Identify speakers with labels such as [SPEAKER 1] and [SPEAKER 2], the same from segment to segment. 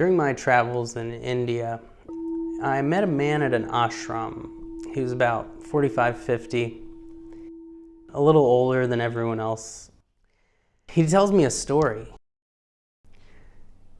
[SPEAKER 1] During my travels in India, I met a man at an ashram. He was about 45, 50, a little older than everyone else. He tells me a story.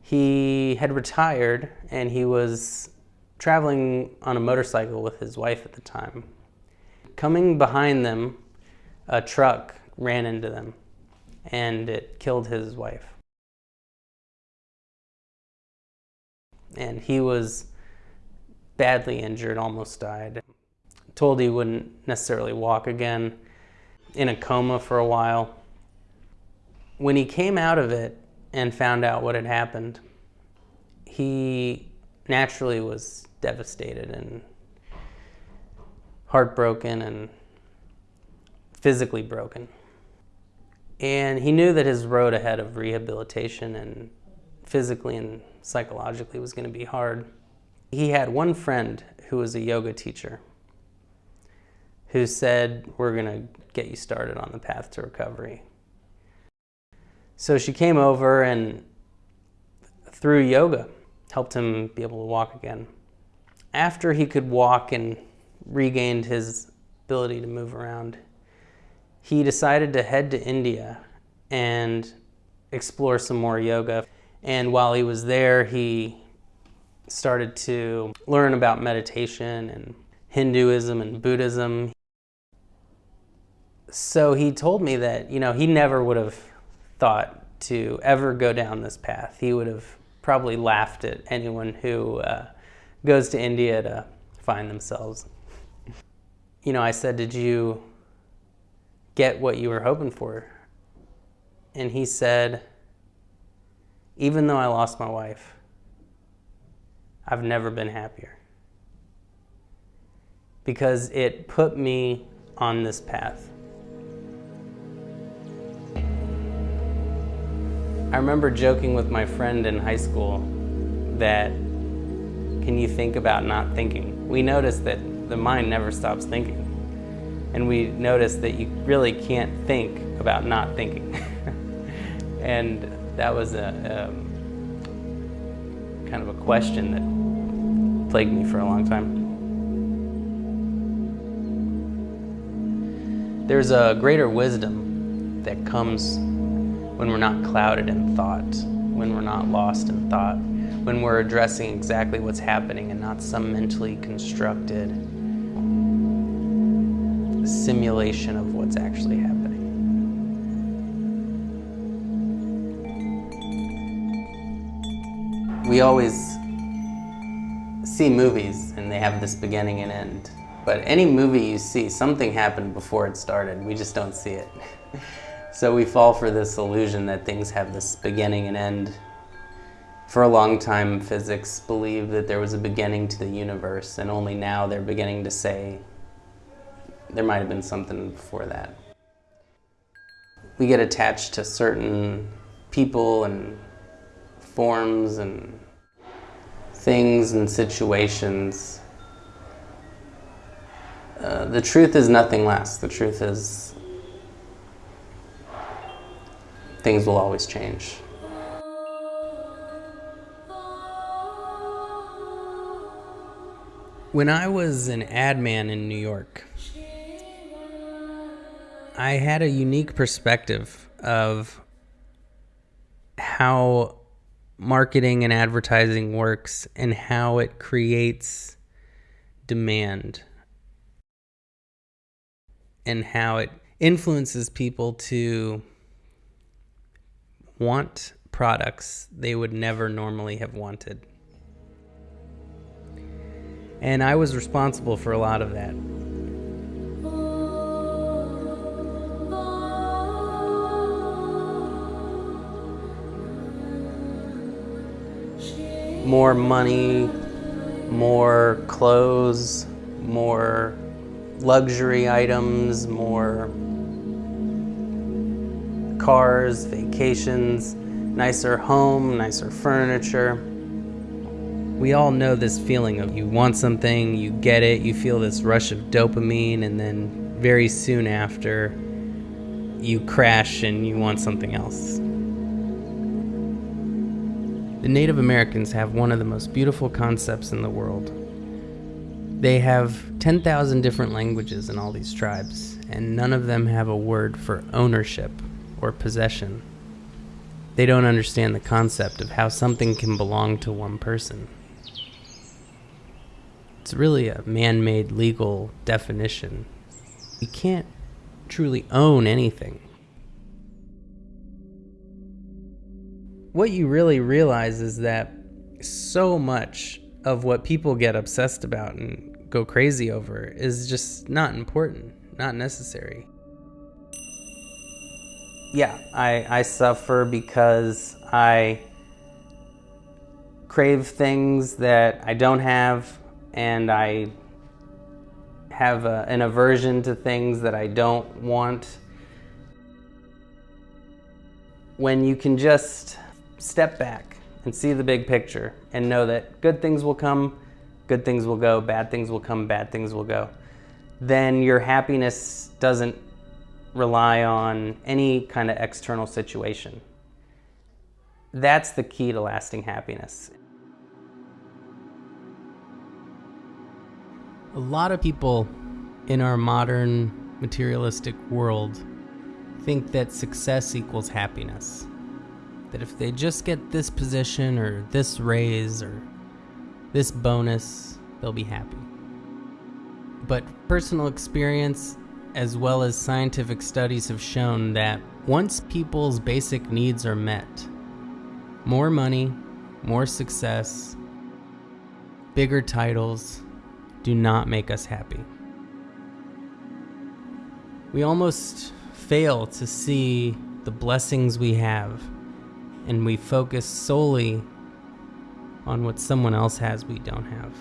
[SPEAKER 1] He had retired and he was traveling on a motorcycle with his wife at the time. Coming behind them, a truck ran into them and it killed his wife. And he was badly injured, almost died. Told he wouldn't necessarily walk again, in a coma for a while. When he came out of it and found out what had happened, he naturally was devastated and heartbroken and physically broken. And he knew that his road ahead of rehabilitation and physically and psychologically was going to be hard. He had one friend who was a yoga teacher who said, We're going to get you started on the path to recovery. So she came over and through yoga helped him be able to walk again. After he could walk and regained his ability to move around, he decided to head to India and explore some more yoga. And while he was there, he started to learn about meditation and Hinduism and Buddhism. So he told me that, you know, he never would have thought to ever go down this path. He would have probably laughed at anyone who uh, goes to India to find themselves. You know, I said, did you get what you were hoping for. And he said, even though I lost my wife, I've never been happier. Because it put me on this path. I remember joking with my friend in high school that, can you think about not thinking? We noticed that the mind never stops thinking and we noticed that you really can't think about not thinking. and that was a, um, kind of a question that plagued me for a long time. There's a greater wisdom that comes when we're not clouded in thought, when we're not lost in thought, when we're addressing exactly what's happening and not some mentally constructed simulation of what's actually happening. We always see movies and they have this beginning and end. But any movie you see, something happened before it started. We just don't see it. so we fall for this illusion that things have this beginning and end. For a long time, physics believed that there was a beginning to the universe, and only now they're beginning to say there might have been something before that. We get attached to certain people and forms and things and situations. Uh, the truth is nothing less. The truth is things will always change. When I was an ad man in New York, I had a unique perspective of how marketing and advertising works and how it creates demand and how it influences people to want products they would never normally have wanted. And I was responsible for a lot of that. More money, more clothes, more luxury items, more cars, vacations, nicer home, nicer furniture. We all know this feeling of you want something, you get it, you feel this rush of dopamine, and then very soon after, you crash and you want something else. The Native Americans have one of the most beautiful concepts in the world. They have 10,000 different languages in all these tribes, and none of them have a word for ownership or possession. They don't understand the concept of how something can belong to one person. It's really a man made legal definition. You can't truly own anything. What you really realize is that so much of what people get obsessed about and go crazy over is just not important, not necessary. Yeah, I, I suffer because I crave things that I don't have and I have a, an aversion to things that I don't want. When you can just step back and see the big picture and know that good things will come, good things will go, bad things will come, bad things will go, then your happiness doesn't rely on any kind of external situation. That's the key to lasting happiness. A lot of people in our modern materialistic world think that success equals happiness. That if they just get this position or this raise or this bonus, they'll be happy. But personal experience as well as scientific studies have shown that once people's basic needs are met, more money, more success, bigger titles, do not make us happy. We almost fail to see the blessings we have, and we focus solely on what someone else has we don't have.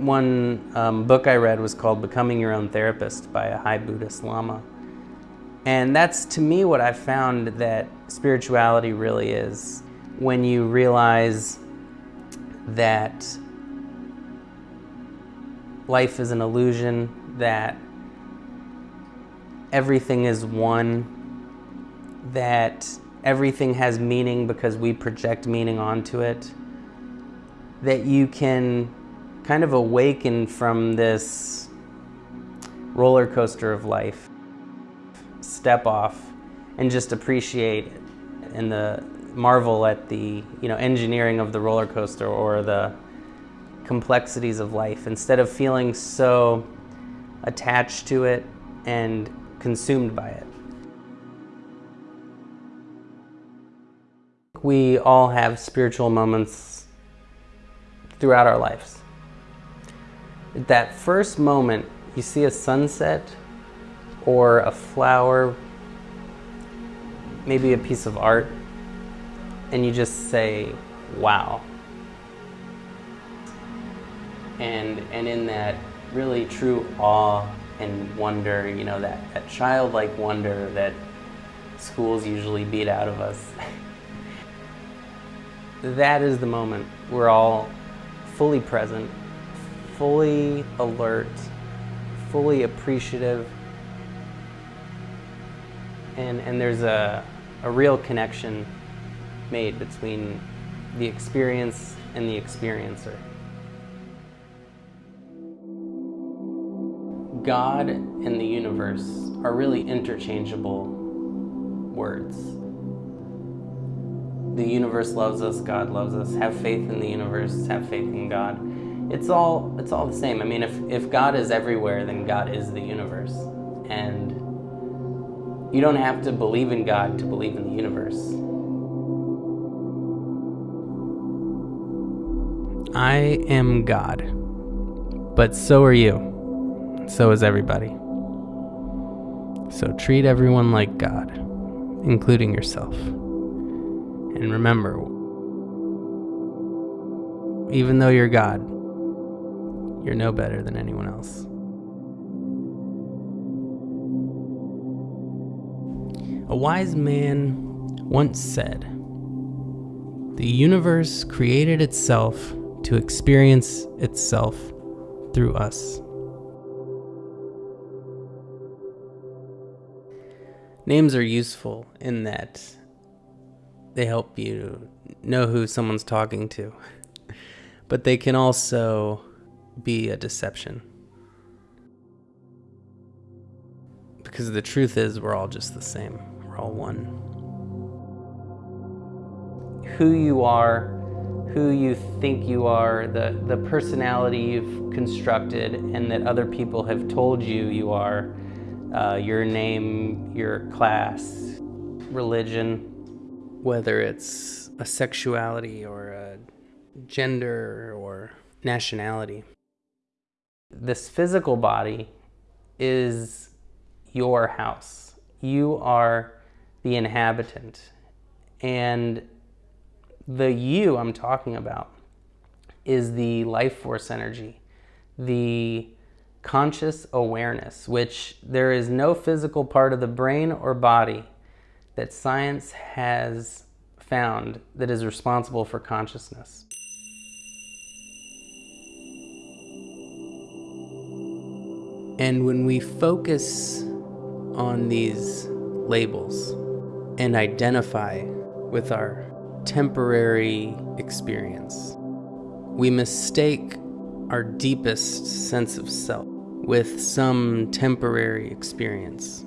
[SPEAKER 1] One um, book I read was called Becoming Your Own Therapist by a high Buddhist Lama. And that's to me what I found that spirituality really is. When you realize that life is an illusion, that everything is one, that everything has meaning because we project meaning onto it, that you can kind of awaken from this roller coaster of life, step off, and just appreciate and the marvel at the you know engineering of the roller coaster or the complexities of life instead of feeling so attached to it and consumed by it. We all have spiritual moments throughout our lives. At that first moment, you see a sunset or a flower, maybe a piece of art, and you just say, wow and and in that really true awe and wonder, you know, that, that childlike wonder that schools usually beat out of us. that is the moment we're all fully present, fully alert, fully appreciative, and, and there's a, a real connection made between the experience and the experiencer. God and the universe are really interchangeable words. The universe loves us, God loves us. Have faith in the universe, have faith in God. It's all it's all the same. I mean, if if God is everywhere, then God is the universe. And you don't have to believe in God to believe in the universe. I am God, but so are you. So is everybody. So treat everyone like God, including yourself. And remember, even though you're God, you're no better than anyone else. A wise man once said, The universe created itself to experience itself through us. Names are useful in that they help you know who someone's talking to. But they can also be a deception. Because the truth is, we're all just the same, we're all one. Who you are, who you think you are, the, the personality you've constructed, and that other people have told you you are, uh, your name, your class, religion, whether it's a sexuality or a gender or nationality. This physical body is your house. You are the inhabitant. And the you I'm talking about is the life force energy, the conscious awareness, which there is no physical part of the brain or body that science has found that is responsible for consciousness. And when we focus on these labels and identify with our temporary experience, we mistake our deepest sense of self with some temporary experience.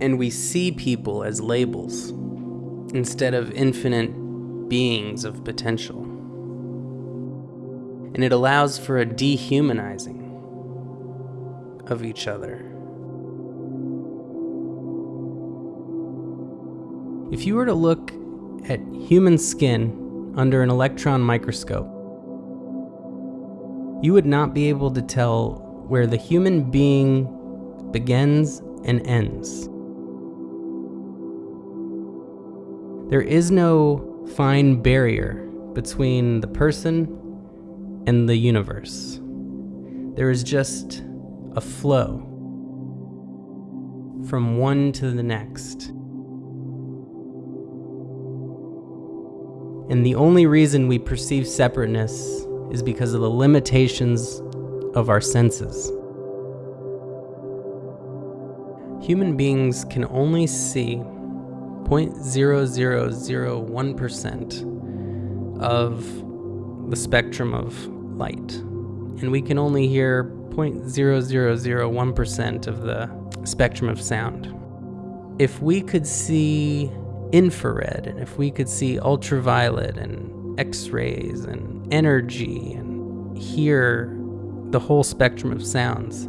[SPEAKER 1] And we see people as labels instead of infinite beings of potential. And it allows for a dehumanizing of each other. If you were to look at human skin under an electron microscope, you would not be able to tell where the human being begins and ends. There is no fine barrier between the person and the universe. There is just a flow from one to the next. And the only reason we perceive separateness is because of the limitations of our senses. Human beings can only see 0.0001% of the spectrum of light, and we can only hear 0.0001% of the spectrum of sound. If we could see infrared, and if we could see ultraviolet and X rays and energy and hear the whole spectrum of sounds,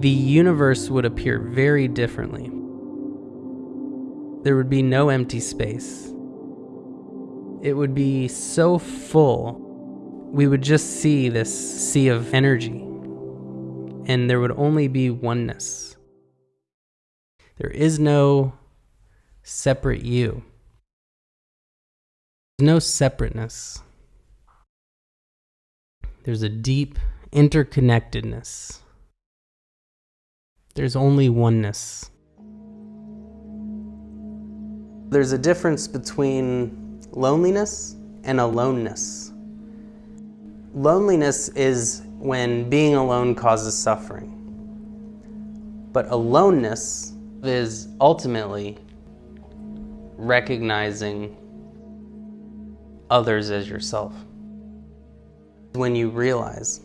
[SPEAKER 1] the universe would appear very differently. There would be no empty space. It would be so full, we would just see this sea of energy and there would only be oneness. There is no separate you. There's no separateness. There's a deep interconnectedness. There's only oneness. There's a difference between loneliness and aloneness. Loneliness is when being alone causes suffering. But aloneness is ultimately recognizing others as yourself. When you realize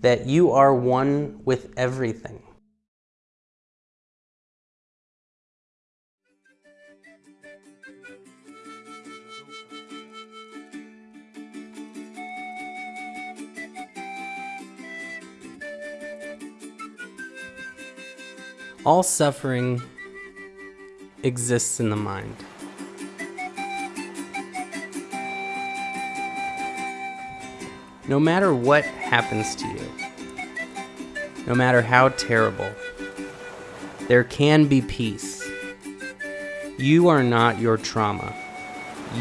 [SPEAKER 1] that you are one with everything. All suffering exists in the mind. No matter what happens to you, no matter how terrible, there can be peace. You are not your trauma.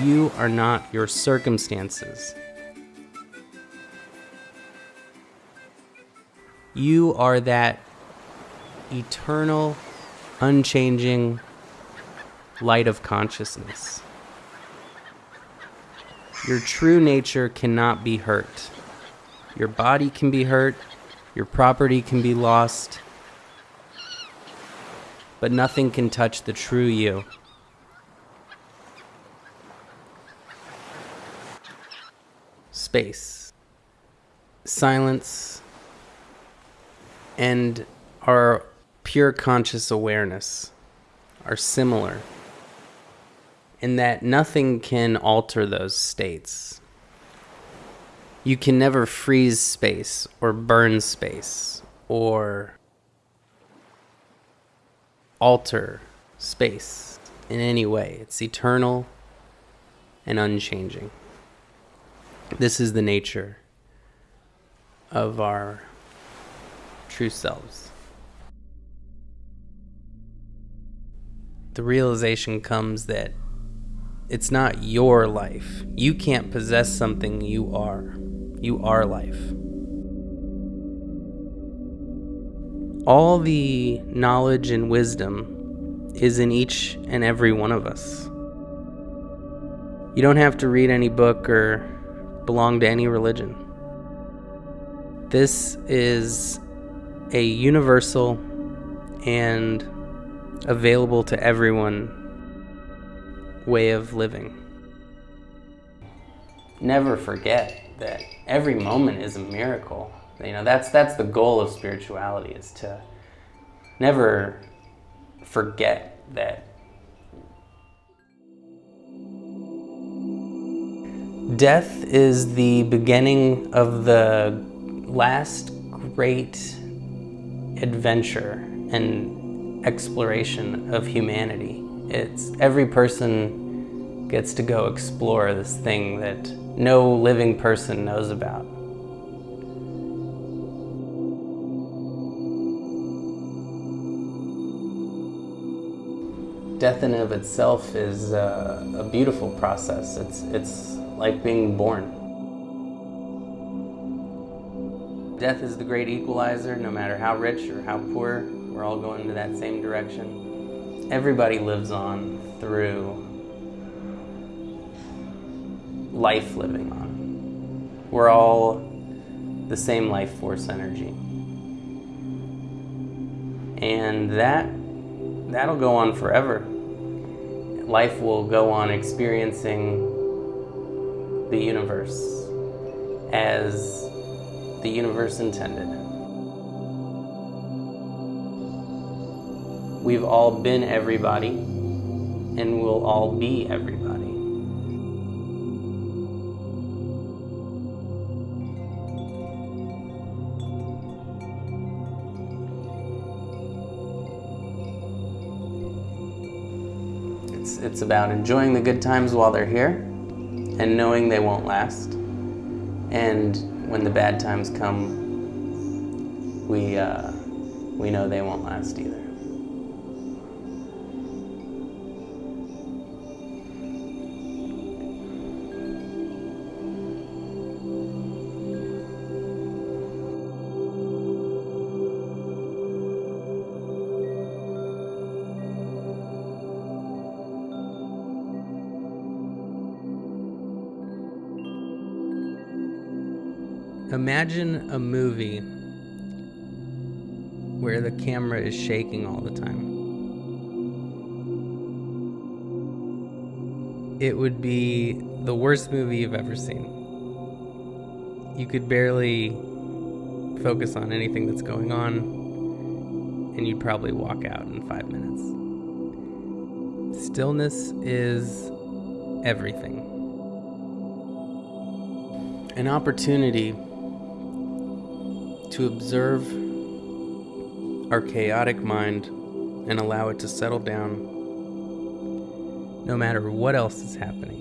[SPEAKER 1] You are not your circumstances. You are that eternal, unchanging light of consciousness. Your true nature cannot be hurt. Your body can be hurt, your property can be lost, but nothing can touch the true you. Space, silence, and our pure conscious awareness are similar in that nothing can alter those states. You can never freeze space or burn space or alter space in any way. It's eternal and unchanging. This is the nature of our true selves. The realization comes that it's not your life. You can't possess something you are. You are life. All the knowledge and wisdom is in each and every one of us. You don't have to read any book or belong to any religion. This is a universal and available to everyone way of living. Never forget that every moment is a miracle. You know, that's that's the goal of spirituality is to never forget that death is the beginning of the last great adventure and exploration of humanity. It's every person gets to go explore this thing that no living person knows about. Death in of itself is a, a beautiful process. It's, it's like being born. Death is the great equalizer, no matter how rich or how poor, we're all going to that same direction everybody lives on through life living on. We're all the same life force energy. And that that'll go on forever. Life will go on experiencing the universe as the universe intended. We've all been everybody, and we'll all be everybody. It's, it's about enjoying the good times while they're here and knowing they won't last. And when the bad times come, we, uh, we know they won't last either. Imagine a movie where the camera is shaking all the time. It would be the worst movie you've ever seen. You could barely focus on anything that's going on, and you'd probably walk out in five minutes. Stillness is everything. An opportunity to observe our chaotic mind and allow it to settle down no matter what else is happening.